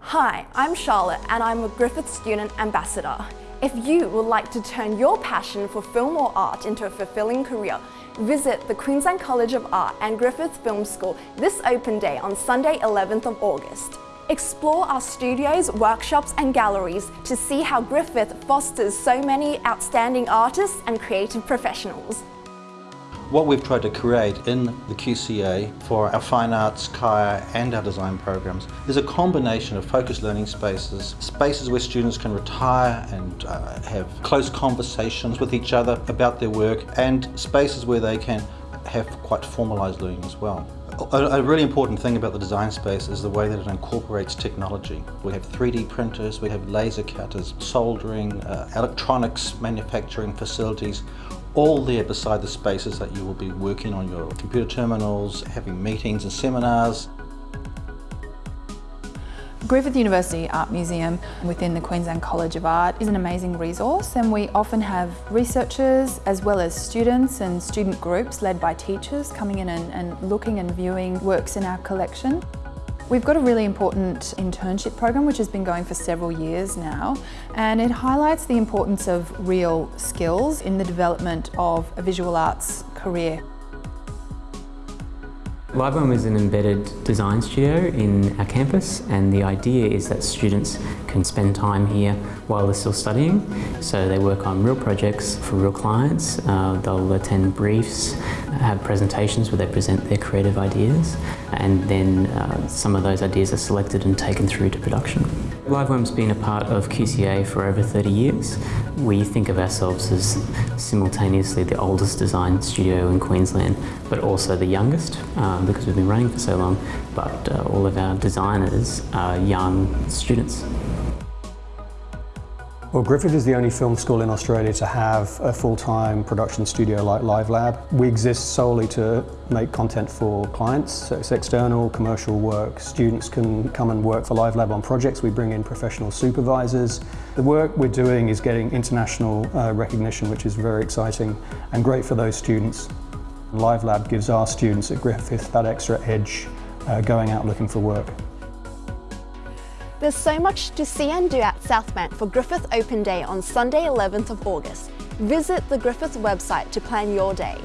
Hi, I'm Charlotte and I'm a Griffith Student Ambassador. If you would like to turn your passion for film or art into a fulfilling career, visit the Queensland College of Art and Griffith Film School this open day on Sunday 11th of August. Explore our studios, workshops and galleries to see how Griffith fosters so many outstanding artists and creative professionals. What we've tried to create in the QCA for our fine arts, KIA and our design programs is a combination of focused learning spaces, spaces where students can retire and uh, have close conversations with each other about their work and spaces where they can have quite formalised learning as well. A, a, really important thing about the design space is the way that it incorporates technology. We have 3D printers, we have laser cutters, soldering, uh, electronics manufacturing facilities, all there beside the spaces that you will be working on your computer terminals, having meetings and seminars. Griffith University Art Museum within the Queensland College of Art is an amazing resource and we often have researchers as well as students and student groups led by teachers coming in and, and looking and viewing works in our collection. We've got a really important internship program which has been going for several years now and it highlights the importance of real skills in the development of a visual arts career. LiveWorm is an embedded design studio in our campus and the idea is that students can spend time here while they're still studying. So they work on real projects for real clients, uh, they'll attend briefs, have presentations where they present their creative ideas and then uh, some of those ideas are selected and taken through to production. LiveWorm's been a part of QCA for over 30 years. We think of ourselves as simultaneously the oldest design studio in Queensland, but also the youngest um, because we've been running for so long, but uh, all of our designers are young students. Well, Griffith is the only film school in Australia to have a full-time production studio like Live Lab. We exist solely to make content for clients, so it's external commercial work. Students can come and work for Live Lab on projects. We bring in professional supervisors. The work we're doing is getting international uh, recognition, which is very exciting and great for those students. Live Lab gives our students at Griffith that extra edge uh, going out looking for work. There's so much to see and do at Southbank for Griffith Open Day on Sunday 11th of August. Visit the Griffith website to plan your day.